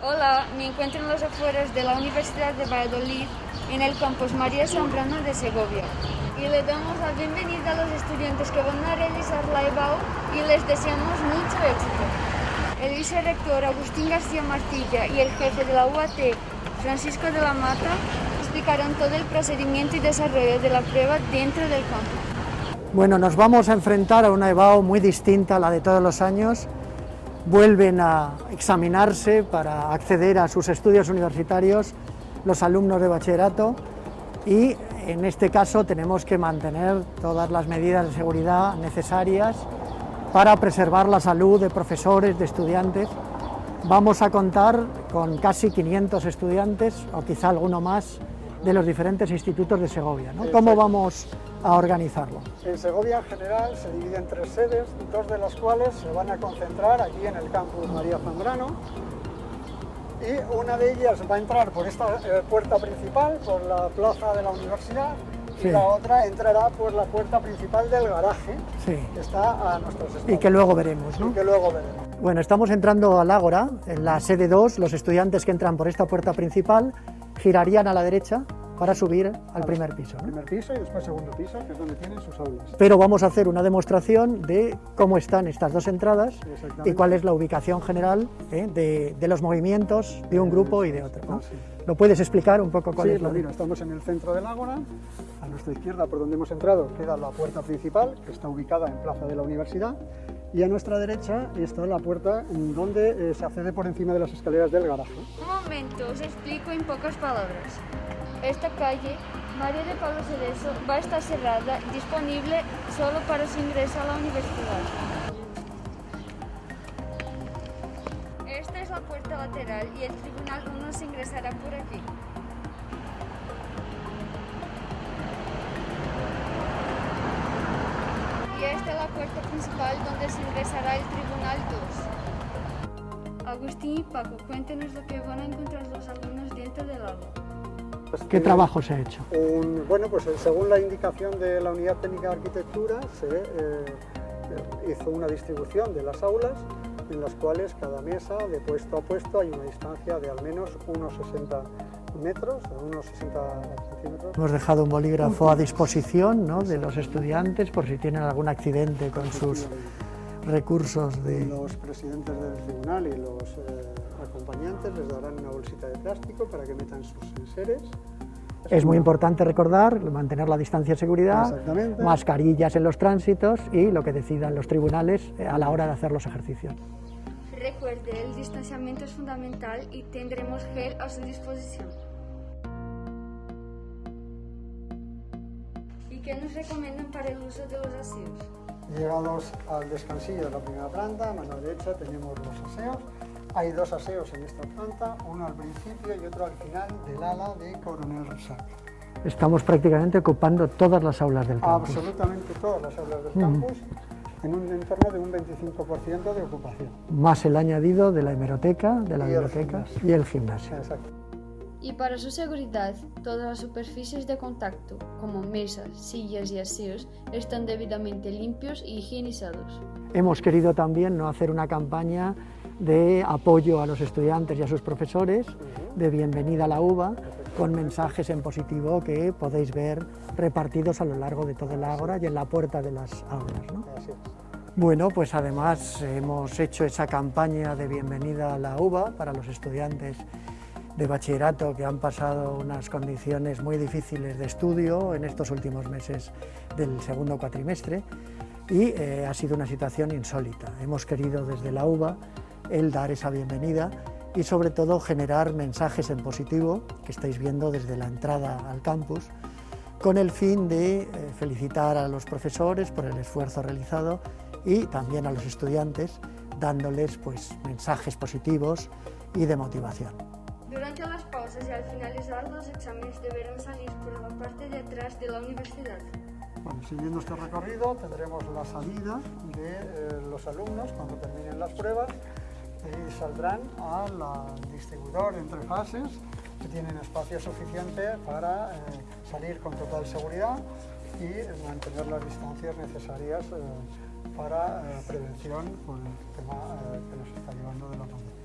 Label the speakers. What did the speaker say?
Speaker 1: Hola, me encuentro en las afueras de la Universidad de Valladolid, en el campus María Zambrano de Segovia. Y le damos la bienvenida a los estudiantes que van a realizar la EBAU y les deseamos mucho éxito. El vicerrector Agustín García Martilla y el jefe de la UAT, Francisco de la Mata, explicarán todo el procedimiento y desarrollo de la prueba dentro del campus.
Speaker 2: Bueno, nos vamos a enfrentar a una EBAU muy distinta a la de todos los años, vuelven a examinarse para acceder a sus estudios universitarios los alumnos de bachillerato y en este caso tenemos que mantener todas las medidas de seguridad necesarias para preservar la salud de profesores, de estudiantes. Vamos a contar con casi 500 estudiantes o quizá alguno más de los diferentes institutos de Segovia. ¿no? ¿Cómo vamos a organizarlo?
Speaker 3: En Segovia en general se divide en tres sedes, dos de las cuales se van a concentrar aquí en el campus María Zambrano y una de ellas va a entrar por esta eh, puerta principal, por la plaza de la universidad y la otra entrará por la puerta principal del garaje que está a nuestros estados.
Speaker 2: Y que luego veremos, ¿no?
Speaker 3: Y que luego veremos.
Speaker 2: Bueno, estamos entrando al Ágora, en la sede 2, los estudiantes que entran por esta puerta principal girarían a la derecha para subir al primer piso. ¿no?
Speaker 3: Primer piso y después segundo piso, que es donde tienen sus aulas.
Speaker 2: Pero vamos a hacer una demostración de cómo están estas dos entradas y cuál es la ubicación general ¿eh? de, de, los movimientos de un grupo y de otro. ¿no? Ah, sí. ¿Lo puedes explicar un poco cuál
Speaker 3: sí,
Speaker 2: es
Speaker 3: estamos en el centro del Ágora, a nuestra izquierda por donde hemos entrado queda la puerta principal, que está ubicada en Plaza de la Universidad, y a nuestra derecha está la puerta donde eh, se accede por encima de las escaleras del garaje.
Speaker 1: Un momento, os explico en pocas palabras. Esta calle, María de Pablo Cerezo, va a estar cerrada, disponible solo para su ingreso a la universidad. Esta es la puerta lateral y el tribunal 1 se ingresará por aquí. Puerta principal donde se ingresará el tribunal 2. Agustín y Paco, cuéntenos lo que van a encontrar los alumnos dentro del aula.
Speaker 2: ¿Qué trabajo se ha hecho?
Speaker 3: Un, bueno, pues según la indicación de la Unidad Técnica de Arquitectura se eh, hizo una distribución de las aulas en las cuales cada mesa de puesto a puesto hay una distancia de al menos unos 60 metros, unos 60 centímetros.
Speaker 2: Hemos dejado un bolígrafo a disposición ¿no? de los estudiantes por si tienen algún accidente con sus recursos de...
Speaker 3: Los presidentes del tribunal y los eh, acompañantes les darán una bolsita de plástico para que metan sus enseres.
Speaker 2: Es muy importante recordar, mantener la distancia de seguridad, mascarillas en los tránsitos y lo que decidan los tribunales a la hora de hacer los ejercicios.
Speaker 1: Recuerde, el distanciamiento es fundamental y tendremos gel a su disposición. ¿Y qué nos recomiendan para el uso de los aseos?
Speaker 3: Llegados al descansillo de la primera planta, a mano derecha tenemos los aseos. Hay dos aseos en esta planta, uno al principio y otro al final del ala de Coronel Resac.
Speaker 2: Estamos prácticamente ocupando todas las aulas del campus.
Speaker 3: Absolutamente todas las aulas del campus, en un entorno de un 25% de ocupación.
Speaker 2: Más el añadido de la hemeroteca, de la y biblioteca el y el gimnasio.
Speaker 3: Exacto.
Speaker 1: Y para su seguridad, todas las superficies de contacto, como mesas, sillas y aseos, están debidamente limpios y higienizados.
Speaker 2: Hemos querido también no hacer una campaña de apoyo a los estudiantes y a sus profesores, de bienvenida a la UBA, con mensajes en positivo que podéis ver repartidos a lo largo de todo el ágora y en la puerta de las aulas. ¿no? Bueno, pues además hemos hecho esa campaña de bienvenida a la UBA para los estudiantes de bachillerato que han pasado unas condiciones muy difíciles de estudio en estos últimos meses del segundo cuatrimestre y eh, ha sido una situación insólita. Hemos querido desde la UBA el dar esa bienvenida y sobre todo generar mensajes en positivo que estáis viendo desde la entrada al campus con el fin de eh, felicitar a los profesores por el esfuerzo realizado y también a los estudiantes dándoles pues, mensajes positivos y de motivación.
Speaker 1: Durante las pausas y al finalizar los exámenes deberán salir por la parte de atrás de la universidad.
Speaker 3: Bueno, siguiendo este recorrido tendremos la salida de eh, los alumnos cuando terminen las pruebas y saldrán al distribuidor entre fases que tienen espacio suficiente para eh, salir con total seguridad y mantener las distancias necesarias eh, para eh, prevención por el tema que nos está llevando de la pandemia.